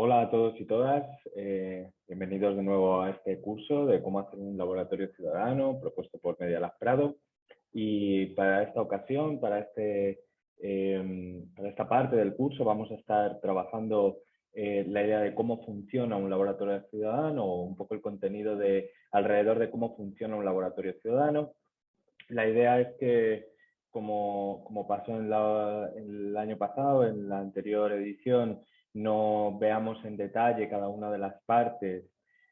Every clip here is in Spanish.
Hola a todos y todas, eh, bienvenidos de nuevo a este curso de cómo hacer un laboratorio ciudadano propuesto por Media Prado. Y para esta ocasión, para, este, em, para esta parte del curso, vamos a estar trabajando eh, la idea de cómo funciona un laboratorio ciudadano un poco el contenido de alrededor de cómo funciona un laboratorio ciudadano. La idea es que, como, como pasó en, en el año pasado, en la anterior edición, no veamos en detalle cada una de las partes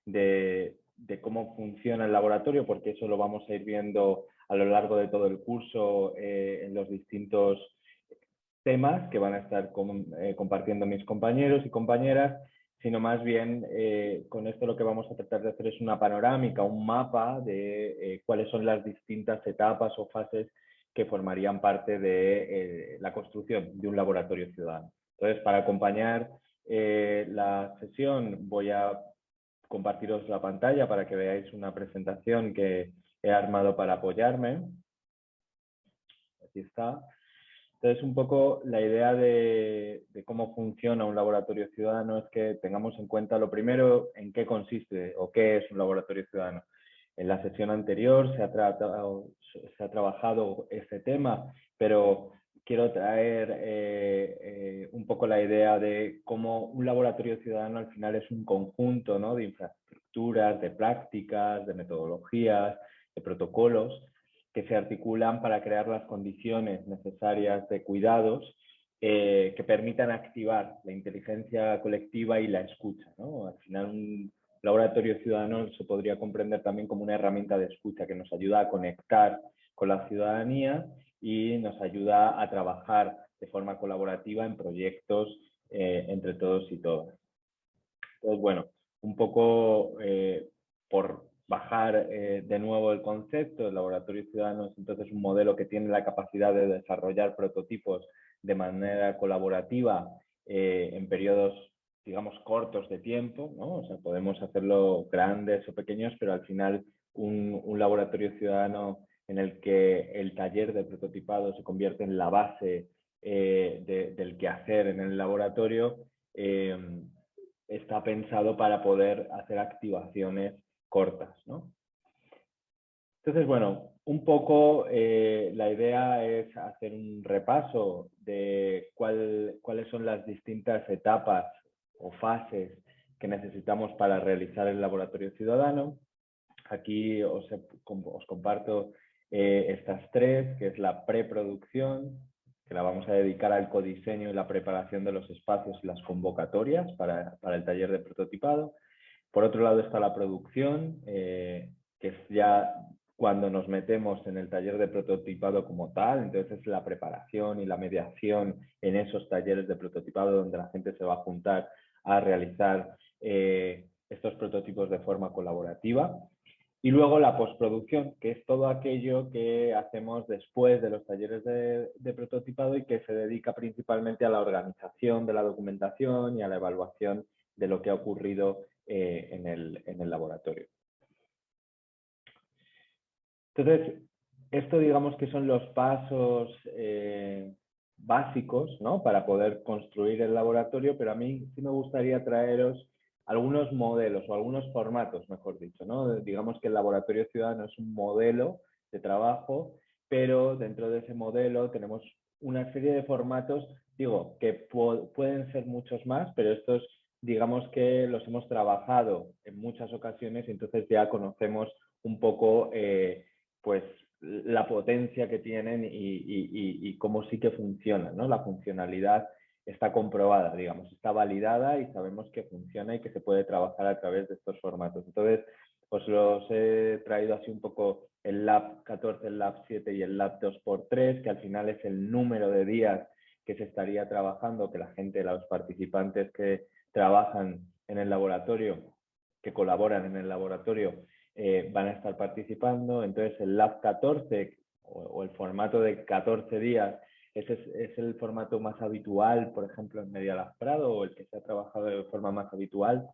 de, cómo funciona el laboratorio, porque eso lo vamos a ir viendo a lo largo de todo el curso eh, en los distintos temas que van a estar eh, compartiendo mis compañeros y compañeras, sino más bien eh, con esto lo que vamos a tratar de hacer es una panorámica, un mapa de cuáles son las distintas etapas o fases que formarían parte de la construcción de un laboratorio ciudadano. Entonces, para acompañar eh, la sesión voy a compartiros la pantalla para que veáis una presentación que he armado para apoyarme. Aquí está. Entonces, un poco la idea de, cómo funciona un laboratorio ciudadano es que tengamos en cuenta lo primero en qué consiste o qué es un laboratorio ciudadano. En la sesión anterior se ha, tratado, se ha trabajado este tema, pero quiero traer eh, eh, un poco la idea de cómo un laboratorio ciudadano al final es un conjunto ¿no? de infraestructuras, de prácticas, de metodologías, de protocolos que se articulan para crear las condiciones necesarias de cuidados eh, que permitan activar la inteligencia colectiva y la escucha. ¿no? Al final un laboratorio ciudadano se podría comprender también como una herramienta de escucha que nos ayuda a conectar con la ciudadanía y nos ayuda a trabajar de forma colaborativa en proyectos eh, entre todos y todas. Entonces, bueno, un poco eh, por bajar eh, de nuevo el concepto, el laboratorio ciudadano es entonces un modelo que tiene la capacidad de desarrollar prototipos de manera colaborativa en periodos, digamos, cortos de tiempo. O sea, podemos hacerlo grandes o pequeños, pero al final un laboratorio ciudadano en el que el taller de prototipado se convierte en la base eh, del quehacer en el laboratorio, eh, está pensado para poder hacer activaciones cortas. Entonces, bueno, un poco eh, la idea es hacer un repaso de cuáles son las distintas etapas o fases que necesitamos para realizar el laboratorio ciudadano. Aquí os comparto eh, estas tres, que es la preproducción, que la vamos a dedicar al codiseño y la preparación de los espacios y las convocatorias para, el taller de prototipado. Por otro lado está la producción, eh, que es ya cuando nos metemos en el taller de prototipado como tal, entonces es la preparación y la mediación en esos talleres de prototipado donde la gente se va a juntar a realizar eh, estos prototipos de forma colaborativa. Y luego la postproducción, que es todo aquello que hacemos después de los talleres de, prototipado y que se dedica principalmente a la organización de la documentación y a la evaluación de lo que ha ocurrido eh, en, el, laboratorio. Entonces, esto digamos que son los pasos eh, básicos ¿no? para poder construir el laboratorio, pero a mí sí me gustaría traeros algunos modelos o algunos formatos, mejor dicho. ¿no? Digamos que el laboratorio ciudadano es un modelo de trabajo, pero dentro de ese modelo tenemos una serie de formatos, digo, que pueden ser muchos más, pero estos digamos que los hemos trabajado en muchas ocasiones y entonces ya conocemos un poco eh, pues la potencia que tienen y, y, cómo sí que funcionan, ¿no? la funcionalidad está comprobada, digamos, está validada y sabemos que funciona y que se puede trabajar a través de estos formatos. Entonces, os los he traído así un poco el Lab 14, el Lab 7 y el Lab 2x3, que al final es el número de días que se estaría trabajando, que la gente, los participantes que trabajan en el laboratorio, que colaboran en el laboratorio, eh, van a estar participando. Entonces, el Lab 14 o el formato de 14 días ese es, el formato más habitual, por ejemplo, en Media Prado, o el que se ha trabajado de forma más habitual.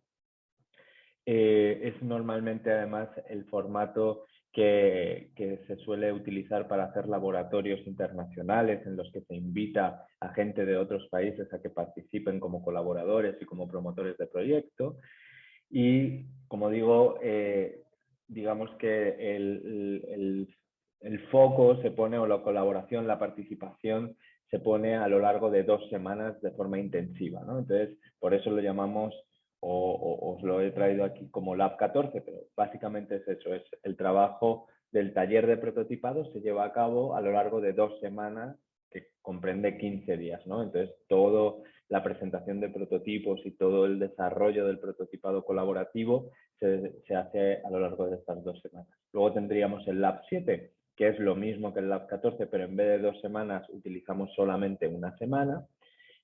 Eh, es normalmente, además, el formato que, se suele utilizar para hacer laboratorios internacionales en los que se invita a gente de otros países a que participen como colaboradores y como promotores de proyecto. Y, como digo, eh, digamos que el, el, foco se pone, o la colaboración, la participación, se pone a lo largo de dos semanas de forma intensiva. ¿no? Entonces, por eso lo llamamos o, os lo he traído aquí como Lab 14, pero básicamente es eso, es el trabajo del taller de prototipado se lleva a cabo a lo largo de dos semanas que comprende 15 días, ¿no? Entonces, toda la presentación de prototipos y todo el desarrollo del prototipado colaborativo se, se, hace a lo largo de estas dos semanas. Luego tendríamos el Lab 7, que es lo mismo que el Lab 14, pero en vez de dos semanas utilizamos solamente una semana.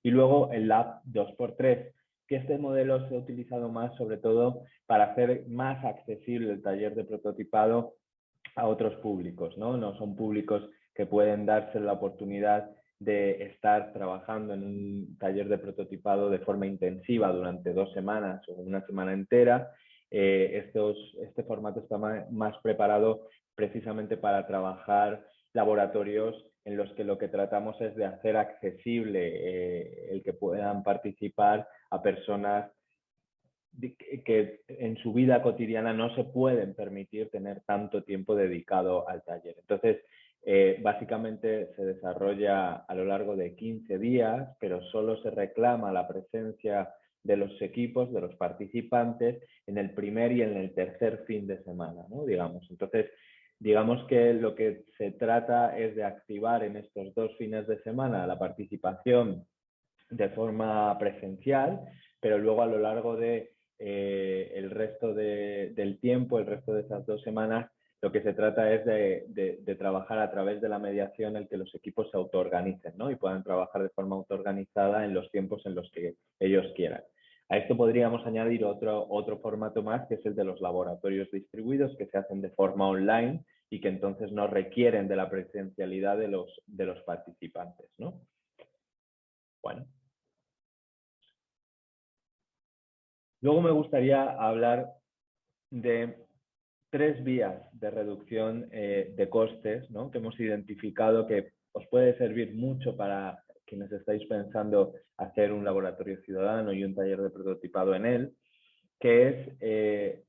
Y luego el Lab 2x3, que este modelo se ha utilizado más sobre todo para hacer más accesible el taller de prototipado a otros públicos, ¿no? No son públicos que pueden darse la oportunidad de estar trabajando en un taller de prototipado de forma intensiva durante dos semanas o una semana entera. Eh, este formato está más preparado precisamente para trabajar laboratorios en los que lo que tratamos es de hacer accesible eh, el que puedan participar a personas que en su vida cotidiana no se pueden permitir tener tanto tiempo dedicado al taller. Entonces, eh, básicamente se desarrolla a lo largo de 15 días, pero solo se reclama la presencia de los equipos, de los participantes, en el primer y en el tercer fin de semana, ¿no? digamos. Entonces, digamos que lo que se trata es de activar en estos dos fines de semana la participación de forma presencial, pero luego a lo largo de eh, el resto del tiempo, el resto de esas dos semanas, lo que se trata es de, trabajar a través de la mediación el que los equipos se autoorganicen ¿no? y puedan trabajar de forma autoorganizada en los tiempos en los que ellos quieran. A esto podríamos añadir otro, otro formato más, que es el de los laboratorios distribuidos, que se hacen de forma online y que entonces no requieren de la presencialidad de los, de los participantes. ¿no? Bueno. Luego me gustaría hablar de tres vías de reducción eh, de costes ¿no? que hemos identificado que os puede servir mucho para quienes estáis pensando hacer un laboratorio ciudadano y un taller de prototipado en él, que es eh,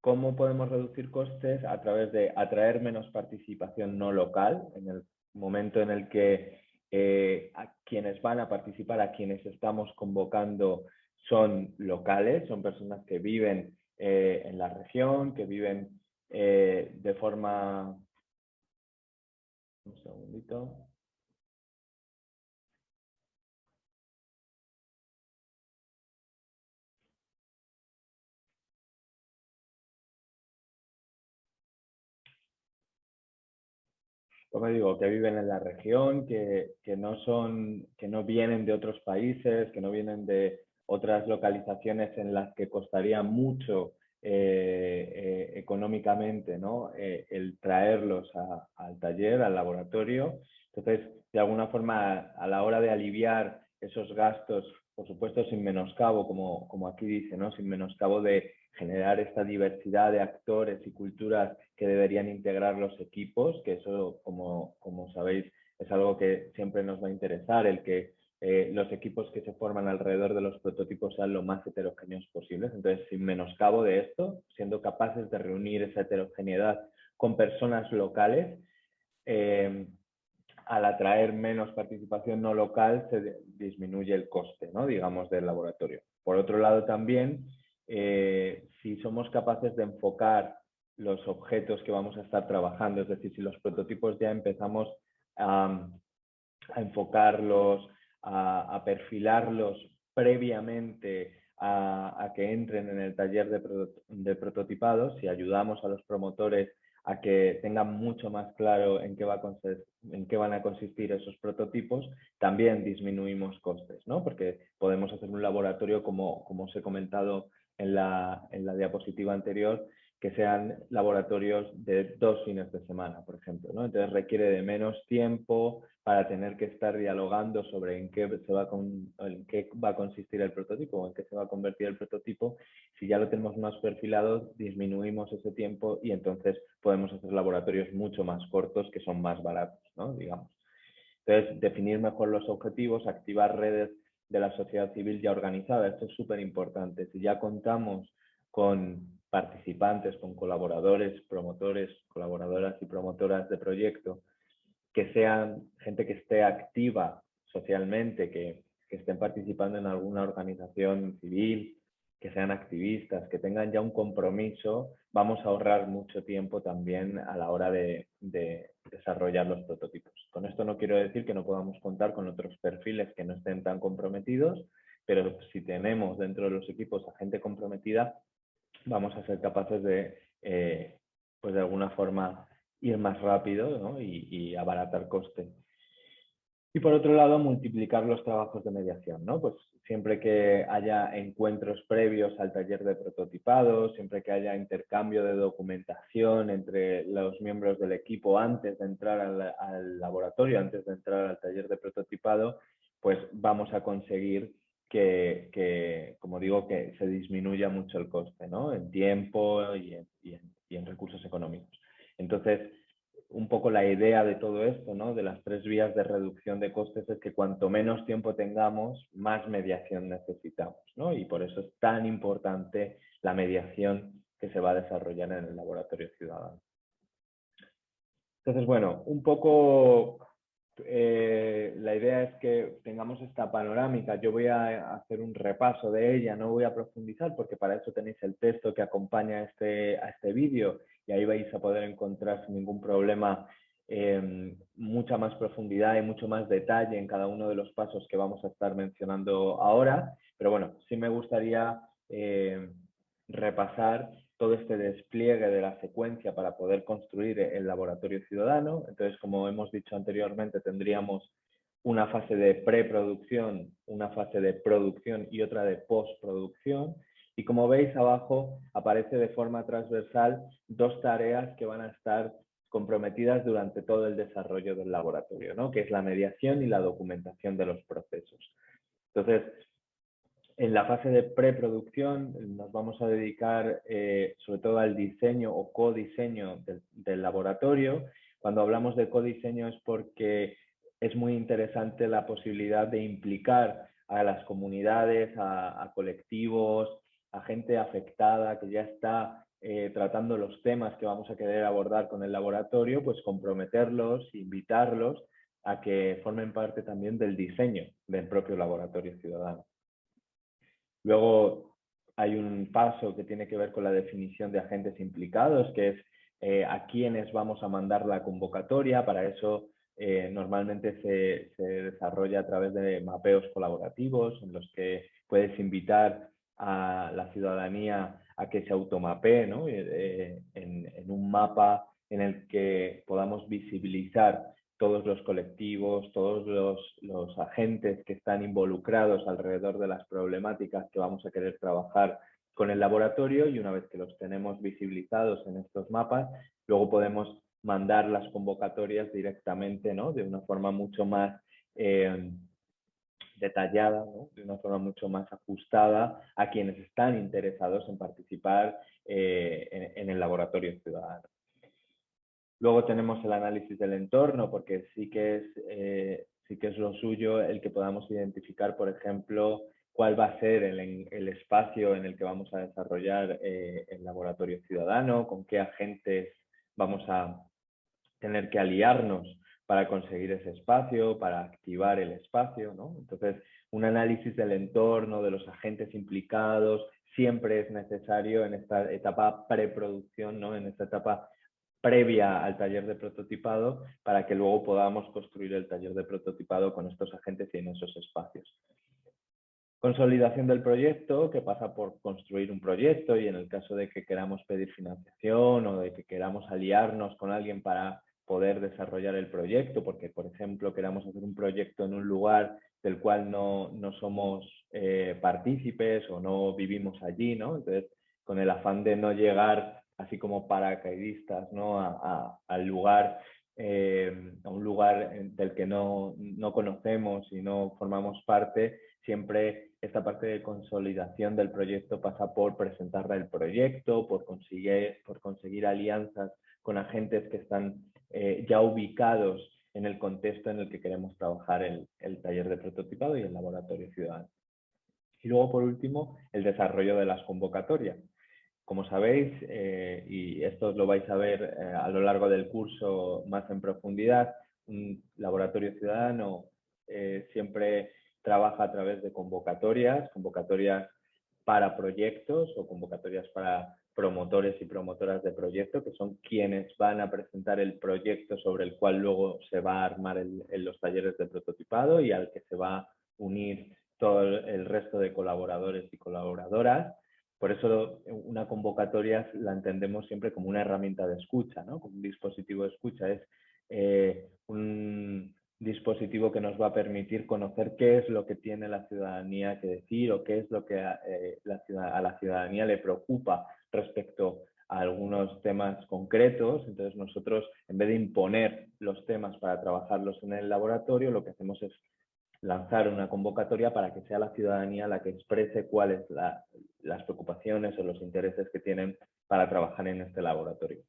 cómo podemos reducir costes a través de atraer menos participación no local en el momento en el que eh, a quienes van a participar, a quienes estamos convocando son locales, son personas que viven eh, en la región, que viven de forma... Un segundito. Como digo, que viven en la región, que, que, no son, que no vienen de otros países, que no vienen de otras localizaciones en las que costaría mucho eh, eh, económicamente ¿no? Eh, el traerlos al taller, al laboratorio. Entonces, de alguna forma, a la hora de aliviar esos gastos, por supuesto sin menoscabo, como, como aquí dice, ¿no? sin menoscabo de generar esta diversidad de actores y culturas que deberían integrar los equipos, que eso, como, como sabéis, es algo que siempre nos va a interesar, el que eh, los equipos que se forman alrededor de los prototipos sean lo más heterogéneos posibles. Entonces, sin menoscabo de esto, siendo capaces de reunir esa heterogeneidad con personas locales, eh, al atraer menos participación no local se disminuye el coste, ¿no? digamos, del laboratorio. Por otro lado, también, eh, si somos capaces de enfocar los objetos que vamos a estar trabajando, es decir, si los prototipos ya empezamos a enfocarlos, a, perfilarlos previamente a, que entren en el taller de, prototipados, si ayudamos a los promotores a que tengan mucho más claro en qué, van a consistir esos prototipos, también disminuimos costes, ¿no? Porque podemos hacer un laboratorio, como, como os he comentado en la, en la diapositiva anterior, que sean laboratorios de dos fines de semana, por ejemplo. ¿no? Entonces requiere de menos tiempo para tener que estar dialogando sobre en qué, se va, en qué va a consistir el prototipo o en qué se va a convertir el prototipo. Si ya lo tenemos más perfilado, disminuimos ese tiempo y entonces podemos hacer laboratorios mucho más cortos que son más baratos, ¿no? digamos. Entonces, definir mejor los objetivos, activar redes de la sociedad civil ya organizada. Esto es súper importante. Si ya contamos con participantes, con colaboradores, promotores, colaboradoras y promotoras de proyecto, que sean gente que esté activa socialmente, que, estén participando en alguna organización civil, que sean activistas, que tengan ya un compromiso, vamos a ahorrar mucho tiempo también a la hora de, de, desarrollar los prototipos. Con esto no quiero decir que no podamos contar con otros perfiles que no estén tan comprometidos, pero si tenemos dentro de los equipos a gente comprometida, vamos a ser capaces de, eh, pues de alguna forma, ir más rápido y, abaratar coste. Y por otro lado, multiplicar los trabajos de mediación. ¿no? Pues siempre que haya encuentros previos al taller de prototipado, siempre que haya intercambio de documentación entre los miembros del equipo antes de entrar al, al laboratorio, antes de entrar al taller de prototipado, pues vamos a conseguir que, como digo, que se disminuya mucho el coste, ¿no? En tiempo y en, recursos económicos. Entonces, un poco la idea de todo esto, ¿no? De las tres vías de reducción de costes es que cuanto menos tiempo tengamos, más mediación necesitamos, ¿no? Y por eso es tan importante la mediación que se va a desarrollar en el laboratorio ciudadano. Entonces, bueno, un poco eh, la idea es que tengamos esta panorámica. Yo voy a hacer un repaso de ella, no voy a profundizar porque para eso tenéis el texto que acompaña a este, a este vídeo y ahí vais a poder encontrar sin ningún problema em, mucha más profundidad y mucho más detalle en cada uno de los pasos que vamos a estar mencionando ahora. Pero bueno, sí me gustaría eh, repasar todo este despliegue de la secuencia para poder construir el laboratorio ciudadano. Entonces, como hemos dicho anteriormente, tendríamos una fase de preproducción, una fase de producción y otra de postproducción. Y como veis abajo, aparece de forma transversal dos tareas que van a estar comprometidas durante todo el desarrollo del laboratorio, ¿no? que es la mediación y la documentación de los procesos. Entonces, en la fase de preproducción nos vamos a dedicar eh, sobre todo al diseño o codiseño del, laboratorio. Cuando hablamos de codiseño es porque es muy interesante la posibilidad de implicar a las comunidades, a, colectivos, a gente afectada que ya está eh, tratando los temas que vamos a querer abordar con el laboratorio, pues comprometerlos, invitarlos a que formen parte también del diseño del propio laboratorio ciudadano. Luego hay un paso que tiene que ver con la definición de agentes implicados, que es eh, a quiénes vamos a mandar la convocatoria. Para eso eh, normalmente se, desarrolla a través de mapeos colaborativos en los que puedes invitar a la ciudadanía a que se automapee ¿no? Eh, en, un mapa en el que podamos visibilizar todos los colectivos, todos los, agentes que están involucrados alrededor de las problemáticas que vamos a querer trabajar con el laboratorio y una vez que los tenemos visibilizados en estos mapas, luego podemos mandar las convocatorias directamente, ¿no? De una forma mucho más eh, detallada, de una forma mucho más ajustada a quienes están interesados en participar eh, en el laboratorio ciudadano. Luego tenemos el análisis del entorno, porque sí que es, eh, sí que es lo suyo el que podamos identificar, por ejemplo, cuál va a ser el, espacio en el que vamos a desarrollar eh, el laboratorio ciudadano, con qué agentes vamos a tener que aliarnos para conseguir ese espacio, para activar el espacio. ¿no? Entonces, un análisis del entorno, de los agentes implicados, siempre es necesario en esta etapa preproducción, ¿no? en esta etapa previa al taller de prototipado para que luego podamos construir el taller de prototipado con estos agentes y en esos espacios. Consolidación del proyecto, que pasa por construir un proyecto y en el caso de que queramos pedir financiación o de que queramos aliarnos con alguien para poder desarrollar el proyecto, porque por ejemplo queramos hacer un proyecto en un lugar del cual no, somos eh, partícipes o no vivimos allí, ¿no? Entonces, con el afán de no llegar así como paracaidistas ¿no? al lugar, eh, a un lugar del que no, no conocemos y no formamos parte, siempre esta parte de consolidación del proyecto pasa por presentar el proyecto, por conseguir, por conseguir alianzas con agentes que están eh, ya ubicados en el contexto en el que queremos trabajar el, el taller de prototipado y el laboratorio ciudadano. Y luego, por último, el desarrollo de las convocatorias. Como sabéis, eh, y esto lo vais a ver eh, a lo largo del curso más en profundidad, un laboratorio ciudadano siempre trabaja a través de convocatorias, convocatorias para proyectos o convocatorias para promotores y promotoras de proyecto, que son quienes van a presentar el proyecto sobre el cual luego se va a armar en los talleres de prototipado y al que se va a unir todo el resto de colaboradores y colaboradoras. Por eso una convocatoria la entendemos siempre como una herramienta de escucha, ¿no? como un dispositivo de escucha. Es eh, un, dispositivo que nos va a permitir conocer qué es lo que tiene la ciudadanía que decir o qué es lo que eh, a la ciudadanía le preocupa respecto a algunos temas concretos. Entonces nosotros, en vez de imponer los temas para trabajarlos en el laboratorio, lo que hacemos es lanzar una convocatoria para que sea la ciudadanía la que exprese cuáles las preocupaciones o los intereses que tienen para trabajar en este laboratorio.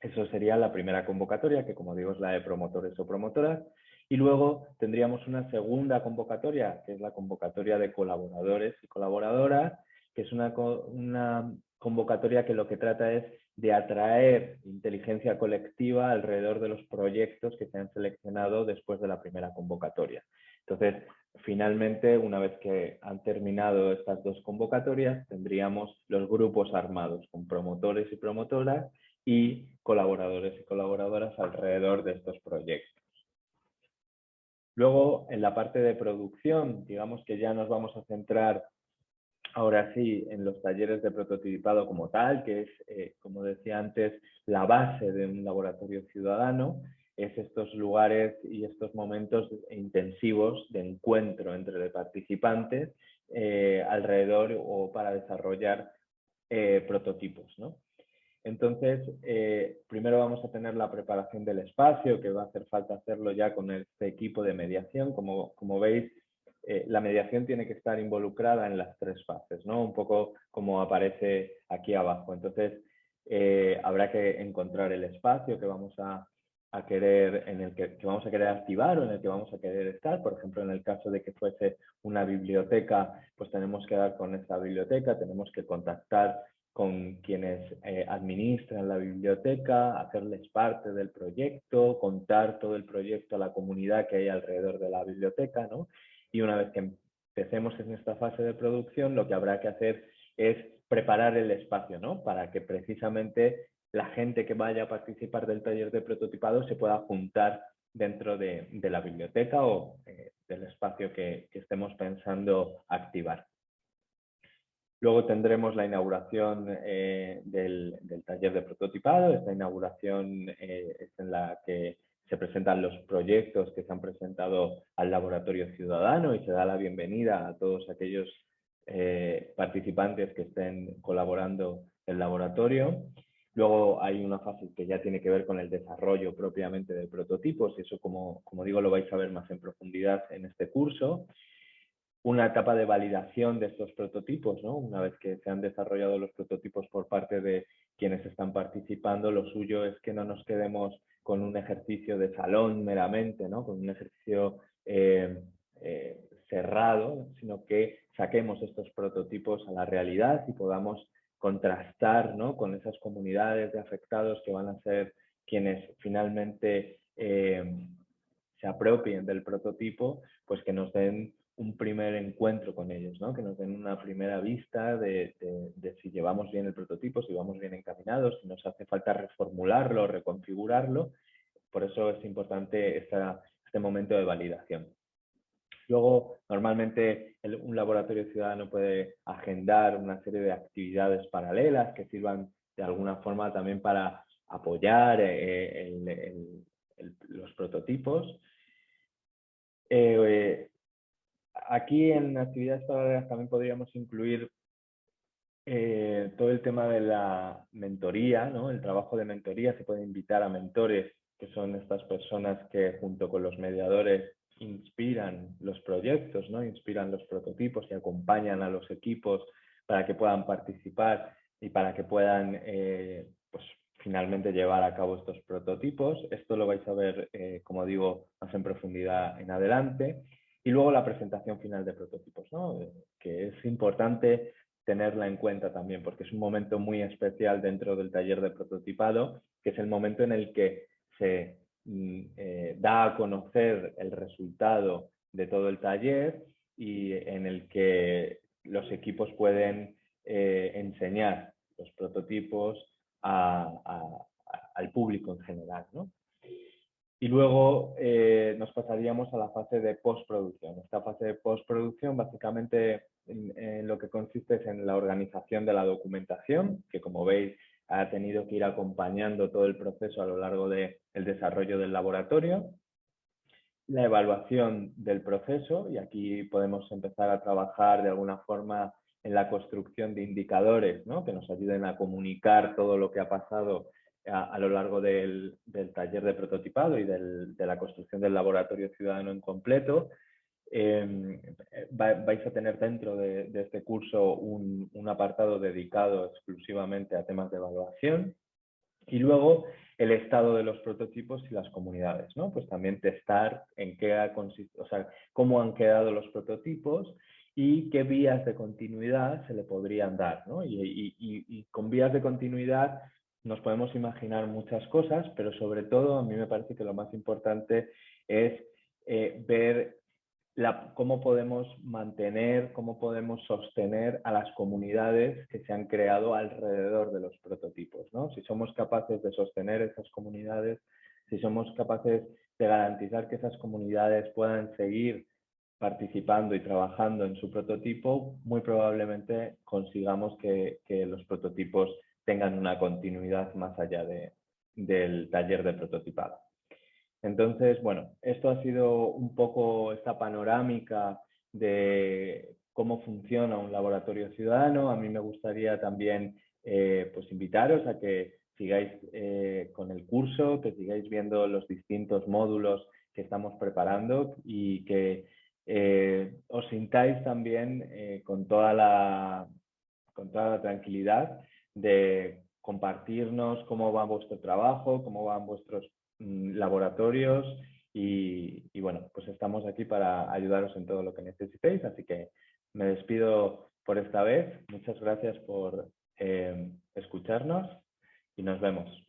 Eso sería la primera convocatoria, que como digo es la de promotores o promotoras. Y luego tendríamos una segunda convocatoria, que es la convocatoria de colaboradores y colaboradoras, que es una, una convocatoria que lo que trata es de atraer inteligencia colectiva alrededor de los proyectos que se han seleccionado después de la primera convocatoria. Entonces, finalmente, una vez que han terminado estas dos convocatorias, tendríamos los grupos armados con promotores y promotoras y colaboradores y colaboradoras alrededor de estos proyectos. Luego, en la parte de producción, digamos que ya nos vamos a centrar ahora sí en los talleres de prototipado como tal, que es, eh, como decía antes, la base de un laboratorio ciudadano, es estos lugares y estos momentos intensivos de encuentro entre participantes eh, alrededor o para desarrollar eh, prototipos. ¿no? Entonces, eh, primero vamos a tener la preparación del espacio, que va a hacer falta hacerlo ya con este equipo de mediación. Como, como veis, la mediación tiene que estar involucrada en las tres fases, ¿no? Un poco como aparece aquí abajo. Entonces, habrá que encontrar el espacio que vamos a, a querer, en el que, vamos a querer activar o en el que vamos a querer estar. Por ejemplo, en el caso de que fuese una biblioteca, pues tenemos que dar con esta biblioteca, tenemos que contactar con quienes eh, administran la biblioteca, hacerles parte del proyecto, contar todo el proyecto a la comunidad que hay alrededor de la biblioteca, ¿no? Y una vez que empecemos en esta fase de producción, lo que habrá que hacer es preparar el espacio, ¿no? Para que precisamente la gente que vaya a participar del taller de prototipado se pueda juntar dentro de, la biblioteca o eh, del espacio que estemos pensando activar. Luego tendremos la inauguración eh, del, taller de prototipado. Esta inauguración eh, es en la que se presentan los proyectos que se han presentado al laboratorio ciudadano y se da la bienvenida a todos aquellos participantes que estén colaborando en el laboratorio. Luego hay una fase que ya tiene que ver con el desarrollo propiamente de prototipos y eso, como, como digo, lo vais a ver más en profundidad en este curso una etapa de validación de estos prototipos, ¿no? Una vez que se han desarrollado los prototipos por parte de quienes están participando, lo suyo es que no nos quedemos con un ejercicio de salón meramente, ¿no? Con un ejercicio eh, eh, cerrado, sino que saquemos estos prototipos a la realidad y podamos contrastar ¿no? con esas comunidades de afectados que van a ser quienes finalmente eh, se apropien del prototipo, pues que nos den un primer encuentro con ellos, ¿no? que nos den una primera vista de, si llevamos bien el prototipo, si vamos bien encaminados, si nos hace falta reformularlo, reconfigurarlo. Por eso es importante este momento de validación. Luego, normalmente un laboratorio ciudadano puede agendar una serie de actividades paralelas que sirvan de alguna forma también para apoyar eh, los prototipos. Eh, aquí en actividades paralelas también podríamos incluir eh, todo el tema de la mentoría, ¿no? el trabajo de mentoría, se puede invitar a mentores, que son estas personas que junto con los mediadores inspiran los proyectos, ¿no? inspiran los prototipos y acompañan a los equipos para que puedan participar y para que puedan eh, pues, finalmente llevar a cabo estos prototipos. Esto lo vais a ver, eh, como digo, más en profundidad en adelante. Y luego la presentación final de prototipos, ¿no? Que es importante tenerla en cuenta también, porque es un momento muy especial dentro del taller de prototipado, que es el momento en el que se eh, da a conocer el resultado de todo el taller y en el que los equipos pueden enseñar los prototipos al público en general. ¿no? Y luego eh, nos pasaríamos a la fase de postproducción. Esta fase de postproducción básicamente en, lo que consiste es en la organización de la documentación, que como veis ha tenido que ir acompañando todo el proceso a lo largo del desarrollo del laboratorio, la evaluación del proceso, y aquí podemos empezar a trabajar de alguna forma en la construcción de indicadores ¿no? que nos ayuden a comunicar todo lo que ha pasado a, lo largo del, taller de prototipado y de la construcción del laboratorio ciudadano en completo. Em, vais a tener dentro de, este curso un, apartado dedicado exclusivamente a temas de evaluación y luego el estado de los prototipos y las comunidades, ¿no? Pues también testar en qué ha o sea, cómo han quedado los prototipos y qué vías de continuidad se le podrían dar. ¿no? Y, con vías de continuidad nos podemos imaginar muchas cosas, pero sobre todo a mí me parece que lo más importante es eh, ver cómo podemos mantener, cómo podemos sostener a las comunidades que se han creado alrededor de los prototipos. ¿no? Si somos capaces de sostener esas comunidades, si somos capaces de garantizar que esas comunidades puedan seguir participando y trabajando en su prototipo, muy probablemente consigamos que, los prototipos tengan una continuidad más allá de, del taller de prototipado. Entonces, bueno, esto ha sido un poco esta panorámica de cómo funciona un laboratorio ciudadano. A mí me gustaría también eh, pues invitaros a que sigáis eh, con el curso, que sigáis viendo los distintos módulos que estamos preparando y que eh, os sintáis también con, toda la, con toda la tranquilidad de compartirnos cómo va vuestro trabajo, cómo van vuestros mm, laboratorios y, bueno, pues estamos aquí para ayudaros en todo lo que necesitéis, así que me despido por esta vez. Muchas gracias por eh, escucharnos y nos vemos.